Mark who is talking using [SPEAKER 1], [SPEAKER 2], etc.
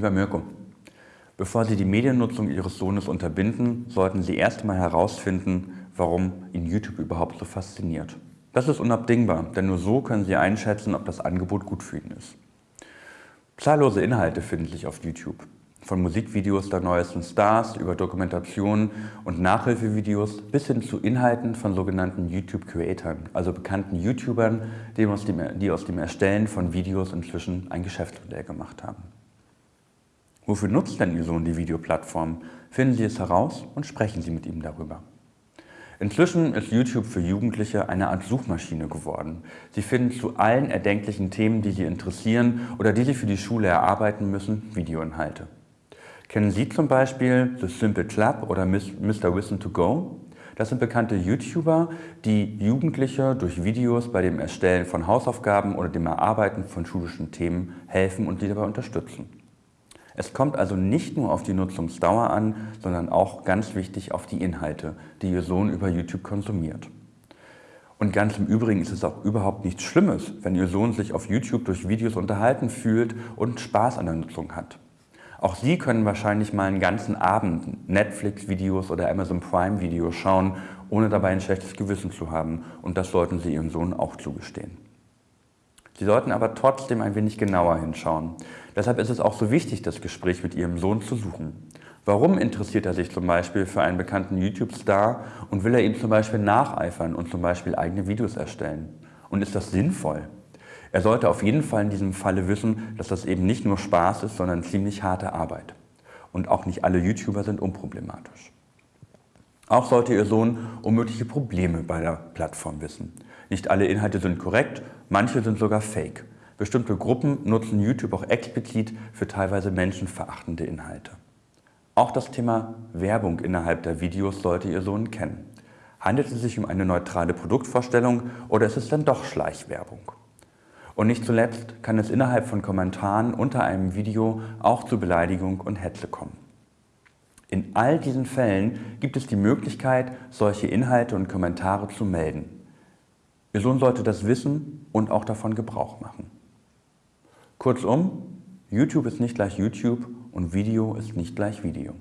[SPEAKER 1] Lieber Mirko, bevor Sie die Mediennutzung Ihres Sohnes unterbinden, sollten Sie erst einmal herausfinden, warum ihn YouTube überhaupt so fasziniert. Das ist unabdingbar, denn nur so können Sie einschätzen, ob das Angebot gut für ihn ist. Zahllose Inhalte finden sich auf YouTube. Von Musikvideos der neuesten Stars über Dokumentationen und Nachhilfevideos bis hin zu Inhalten von sogenannten YouTube-Creatern, also bekannten YouTubern, die aus, dem, Erstellen von Videos inzwischen ein Geschäftsmodell gemacht haben. Wofür nutzt denn Ihr Sohn die Videoplattform? Finden Sie es heraus und sprechen Sie mit ihm darüber. Inzwischen ist YouTube für Jugendliche eine Art Suchmaschine geworden. Sie finden zu allen erdenklichen Themen, die Sie interessieren oder die Sie für die Schule erarbeiten müssen, Videoinhalte. Kennen Sie zum Beispiel The Simple Club oder Mr. Listen to Go? Das sind bekannte YouTuber, die Jugendliche durch Videos bei dem Erstellen von Hausaufgaben oder dem Erarbeiten von schulischen Themen helfen und sie dabei unterstützen. Es kommt also nicht nur auf die Nutzungsdauer an, sondern auch ganz wichtig auf die Inhalte, die Ihr Sohn über YouTube konsumiert. Und ganz im Übrigen ist es auch überhaupt nichts Schlimmes, wenn Ihr Sohn sich auf YouTube durch Videos unterhalten fühlt und Spaß an der Nutzung hat. Auch Sie können wahrscheinlich mal einen ganzen Abend Netflix-Videos oder Amazon Prime-Videos schauen, ohne dabei ein schlechtes Gewissen zu haben. Und das sollten Sie Ihrem Sohn auch zugestehen. Sie sollten aber trotzdem ein wenig genauer hinschauen. Deshalb ist es auch so wichtig, das Gespräch mit Ihrem Sohn zu suchen. Warum interessiert er sich zum Beispiel für einen bekannten YouTube-Star und will er ihm zum Beispiel nacheifern und zum Beispiel eigene Videos erstellen? Und ist das sinnvoll? Er sollte auf jeden Fall in diesem Falle wissen, dass das eben nicht nur Spaß ist, sondern ziemlich harte Arbeit. Und auch nicht alle YouTuber sind unproblematisch. Auch sollte Ihr Sohn um mögliche Probleme bei der Plattform wissen. Nicht alle Inhalte sind korrekt, manche sind sogar fake. Bestimmte Gruppen nutzen YouTube auch explizit für teilweise menschenverachtende Inhalte. Auch das Thema Werbung innerhalb der Videos sollte Ihr Sohn kennen. Handelt es sich um eine neutrale Produktvorstellung oder ist es dann doch Schleichwerbung? Und nicht zuletzt kann es innerhalb von Kommentaren unter einem Video auch zu Beleidigung und Hetze kommen. In all diesen Fällen gibt es die Möglichkeit, solche Inhalte und Kommentare zu melden. Ihr Sohn sollte das wissen und auch davon Gebrauch machen. Kurzum, YouTube ist nicht gleich YouTube und Video ist nicht gleich Video.